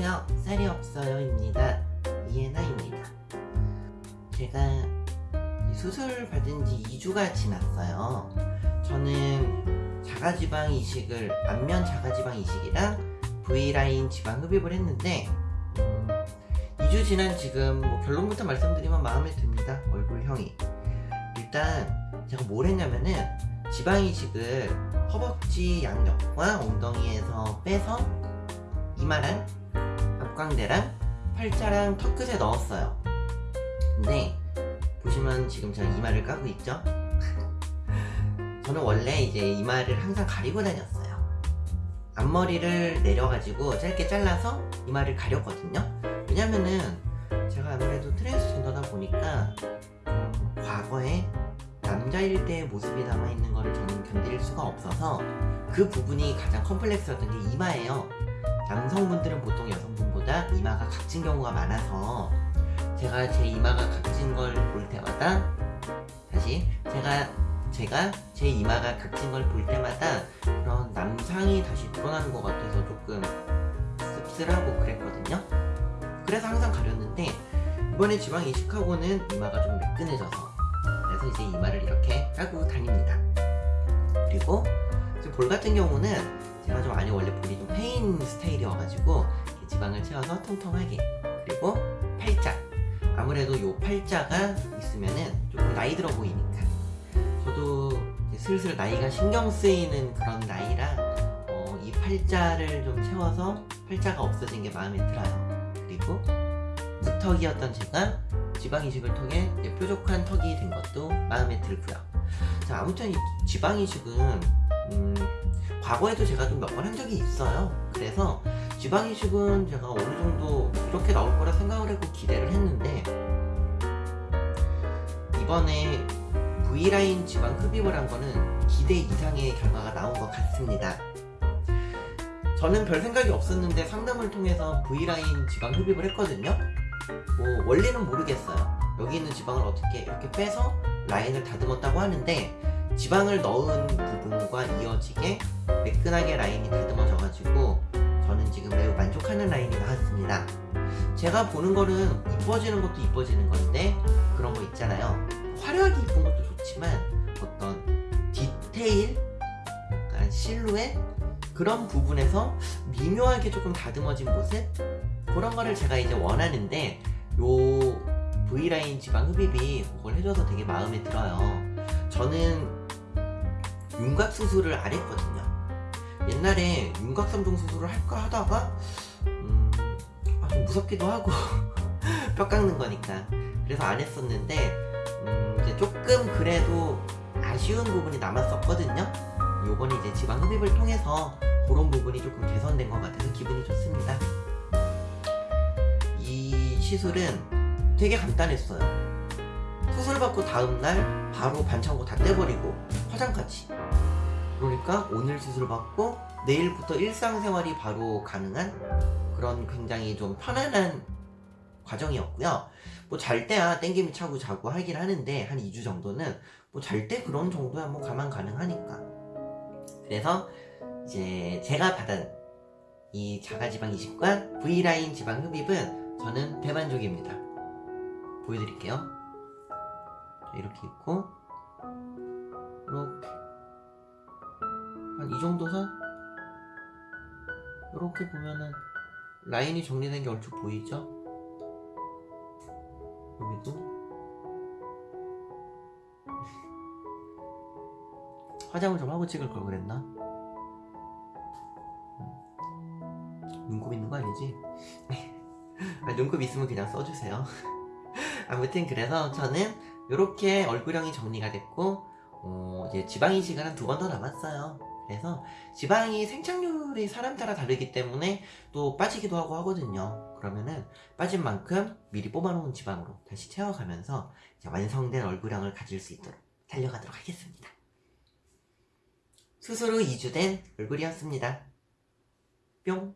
안녕하세요 쌀이 없어요입니다. 이해나입니다. 제가 수술 받은 지 2주가 지났어요. 저는 자가지방 이식을 안면 자가지방 이식이랑 V라인 지방 흡입을 했는데 음, 2주 지난 지금 뭐 결론부터 말씀드리면 마음에 듭니다 얼굴형이. 일단 제가 뭘 했냐면은 지방 이식을 허벅지 양옆과 엉덩이에서 빼서 이마랑 앞광대랑 팔자랑 턱끝에 넣었어요. 근데 보시면 지금 제가 이마를 까고 있죠? 저는 원래 이제 이마를 항상 가리고 다녔어요. 앞머리를 내려가지고 짧게 잘라서 이마를 가렸거든요. 왜냐면은 제가 아무래도 트랜스젠더다 보니까 음, 과거에 남자일 때의 모습이 남아있는 거를 저는 견딜 수가 없어서 그 부분이 가장 컴플렉스였던 게 이마예요. 남성분들은 보통 여성 분보다 이마가 각진 경우가 많아서 제가 제 이마가 각진 걸 볼 때마다 다시 제가 제가 제 이마가 각진 걸 볼 때마다 그런 남상이 다시 드러나는 것 같아서 조금 씁쓸하고 그랬거든요. 그래서 항상 가렸는데 이번에 지방 이식하고는 이마가 좀 매끈해져서 그래서 이제 이마를 이렇게 까고 다닙니다. 그리고 볼 같은 경우는 제가 좀 아니 원래 볼이 좀 패인 스타일이어가지고 지방을 채워서 통통하게. 그리고 팔자. 아무래도 요 팔자가 있으면은 조금 나이 들어 보이니까. 저도 슬슬 나이가 신경 쓰이는 그런 나이라 어, 이 팔자를 좀 채워서 팔자가 없어진 게 마음에 들어요. 그리고 무턱이었던 제가 지방 이식을 통해 뾰족한 턱이 된 것도 마음에 들고요. 자 아무튼 이 지방 이식은 음, 과거에도 제가 좀 몇 번 한 적이 있어요. 그래서 지방 이식은 제가 어느 정도 이렇게 나올 거라 생각을 하고 기대를 했는데 이번에 V라인 지방 흡입을 한 거는 기대 이상의 결과가 나온 것 같습니다. 저는 별 생각이 없었는데 상담을 통해서 V라인 지방 흡입을 했거든요. 뭐 원리는 모르겠어요. 여기 있는 지방을 어떻게 이렇게 빼서 라인을 다듬었다고 하는데 지방을 넣은 부분과 이어지게 매끈하게 라인이 다듬어져 가지고 저는 지금 매우 만족하는 라인이 나왔습니다. 제가 보는 거는 이뻐지는 것도 이뻐지는 건데 그런 거 있잖아요. 화려하게 이쁜 것도 좋지만 어떤 디테일 약간 실루엣 그런 부분에서 미묘하게 조금 다듬어진 모습? 그런 거를 제가 이제 원하는데 요 V라인 지방 흡입이 그걸 해줘서 되게 마음에 들어요. 저는 윤곽 수술을 안 했거든요 옛날에 윤곽 3종 수술을 할까 하다가 음, 아, 좀 무섭기도 하고 뼈 깎는 거니까. 그래서 안 했었는데 음, 이제 조금 그래도 아쉬운 부분이 남았었거든요. 요번에 이제 지방 흡입을 통해서 그런 부분이 조금 개선된 것 같아서 기분이 좋습니다. 이 시술은 되게 간단했어요. 수술 받고 다음날 바로 반창고 다 떼버리고 화장까지 그러니까 오늘 수술 받고 내일부터 일상생활이 바로 가능한 그런 굉장히 좀 편안한 과정이었고요. 뭐 잘 때야 땡김이 차고 자고 하긴 하는데 한 2주 정도는 뭐 잘 때 그런 정도야 뭐 가만 가능하니까. 그래서 이제 제가 받은 이 자가지방 이식과 V라인 지방 흡입은 저는 대만족입니다. 보여드릴게요. 이렇게 있고 이 정도 선? 이렇게 보면은 라인이 정리된 게 얼추 보이죠? 여기도 화장을 좀 하고 찍을 걸 그랬나? 음. 눈곱 있는 거 아니지? 아, 눈곱 있으면 그냥 써주세요 아무튼 그래서 저는 이렇게 얼굴형이 정리가 됐고 어, 이제 지방 이식은 한 두 번 더 남았어요 그래서 지방이 생착률이 사람 따라 다르기 때문에 또 빠지기도 하고 하거든요. 그러면은 빠진 만큼 미리 뽑아놓은 지방으로 다시 채워가면서 완성된 얼굴형을 가질 수 있도록 달려가도록 하겠습니다. 수술 후 2주 된 얼굴이었습니다. 뿅